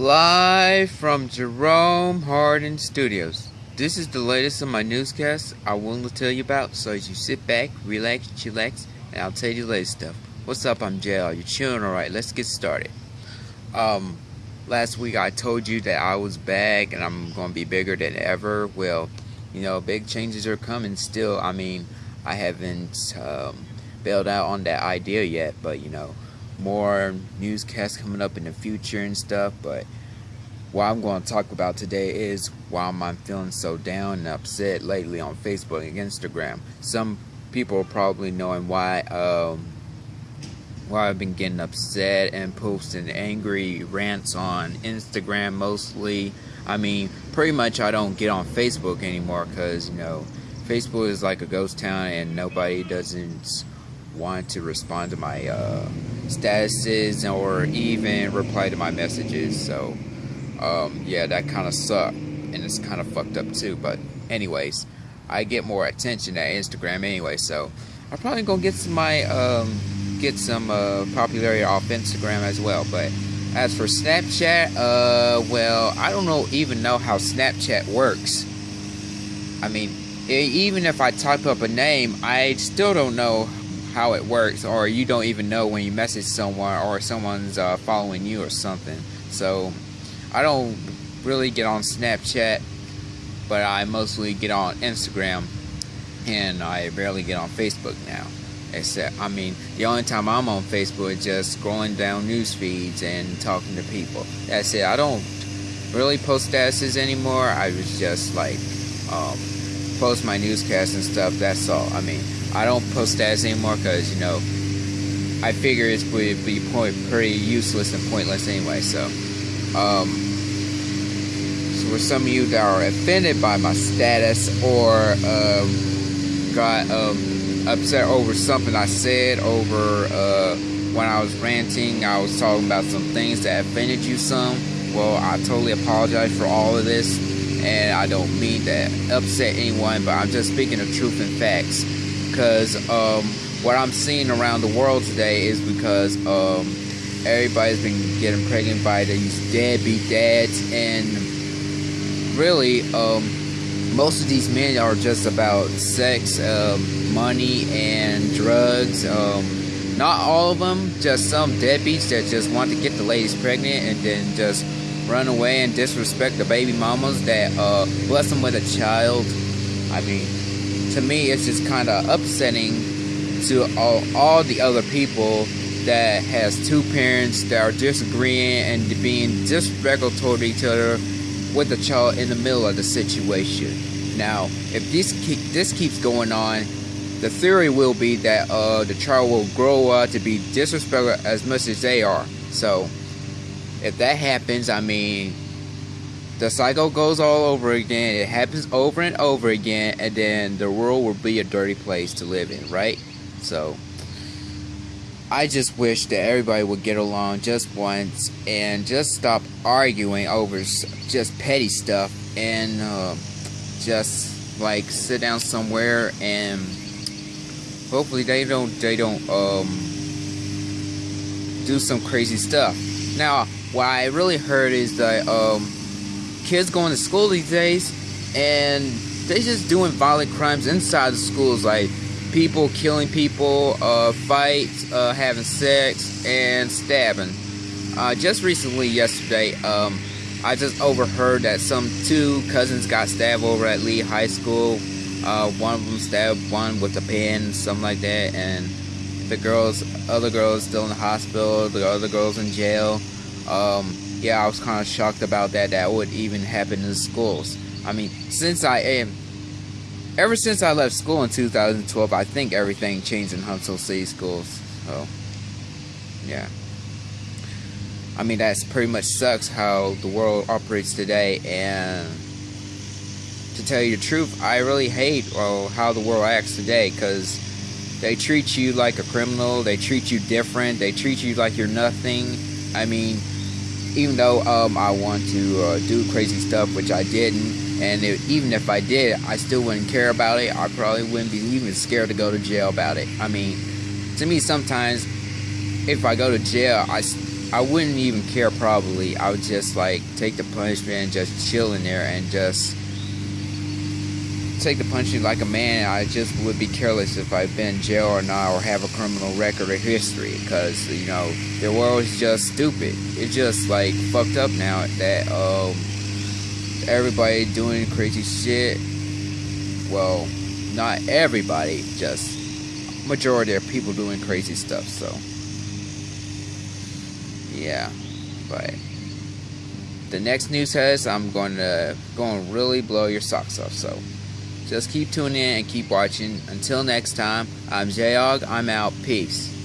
Live from Jerome Hardin Studios. This is the latest of my newscast I want to tell you about, so as you sit back, relax, chillax, and I'll tell you the latest stuff. What's up? I'm JL. You chilling alright? Let's get started. Um, last week I told you that I was back and I'm going to be bigger than ever. Well, you know, big changes are coming still. I mean, I haven't um, bailed out on that idea yet, but you know, more newscasts coming up in the future and stuff. But what I'm going to talk about today is why I'm feeling so down and upset lately on Facebook and Instagram. Some people are probably knowing why um, why I've been getting upset and posting angry rants on Instagram mostly. I mean, pretty much I don't get on Facebook anymore because you know Facebook is like a ghost town and nobody doesn't want to respond to my uh, statuses or even reply to my messages. So, um, yeah, that kind of sucked. And it's kind of fucked up too. But, anyways, I get more attention at Instagram anyway. So, I'm probably going to get some my, um, get some uh, popularity off Instagram as well. But, as for Snapchat, uh, well, I don't know even know how Snapchat works. I mean, even if I type up a name, I still don't know how it works or you don't even know when you message someone or someone's uh, following you or something. So I don't really get on Snapchat but I mostly get on Instagram and I barely get on Facebook now. Except I mean the only time I'm on Facebook is just scrolling down news feeds and talking to people. That's it. I don't really post statuses anymore. I was just like um, post my newscasts and stuff that's all I mean I don't post stats anymore because, you know, I figure it would be point, pretty useless and pointless anyway. So, um, so for some of you that are offended by my status or um, got um, upset over something I said over uh, when I was ranting, I was talking about some things that offended you some. Well, I totally apologize for all of this, and I don't mean to upset anyone, but I'm just speaking of truth and facts because um, what I'm seeing around the world today is because um, everybody's been getting pregnant by these deadbeat dads, and really, um, most of these men are just about sex, um, money, and drugs. Um, not all of them, just some deadbeats that just want to get the ladies pregnant and then just run away and disrespect the baby mamas that uh, bless them with a child. I mean, to me, it's just kind of upsetting to all, all the other people that has two parents that are disagreeing and being disrespectful toward each other with the child in the middle of the situation. Now, if this keep, this keeps going on, the theory will be that uh, the child will grow up to be disrespectful as much as they are. So, if that happens, I mean, the cycle goes all over again. It happens over and over again, and then the world will be a dirty place to live in, right? So, I just wish that everybody would get along just once and just stop arguing over just petty stuff and uh, just like sit down somewhere and hopefully they don't they don't um, do some crazy stuff. Now, what I really heard is that um, kids going to school these days and they're just doing violent crimes inside the schools like people killing people uh, fights uh, having sex and stabbing. Uh, just recently yesterday um, I just overheard that some two cousins got stabbed over at Lee High School. Uh, one of them stabbed one with a pen something like that and the girls other girls still in the hospital the other girls in jail um, yeah, I was kind of shocked about that. That would even happen in schools. I mean, since I am, ever since I left school in 2012, I think everything changed in Huntsville City schools. So, yeah. I mean, that's pretty much sucks how the world operates today. And to tell you the truth, I really hate well, how the world acts today because they treat you like a criminal. They treat you different. They treat you like you're nothing. I mean, even though um, I want to uh, do crazy stuff, which I didn't, and it, even if I did, I still wouldn't care about it. I probably wouldn't be even scared to go to jail about it. I mean, to me, sometimes if I go to jail, I I wouldn't even care probably. I would just like take the punishment and just chill in there and just take the punishment like a man. I just would be careless if I've been in jail or not or have a criminal record or history because you know the world is just stupid. It's just like fucked up now that um everybody doing crazy shit. Well, not everybody, just majority of people doing crazy stuff. So yeah, but the next news has I'm going to going to really blow your socks off. So just keep tuning in and keep watching. Until next time, I'm Jayog. I'm out. Peace.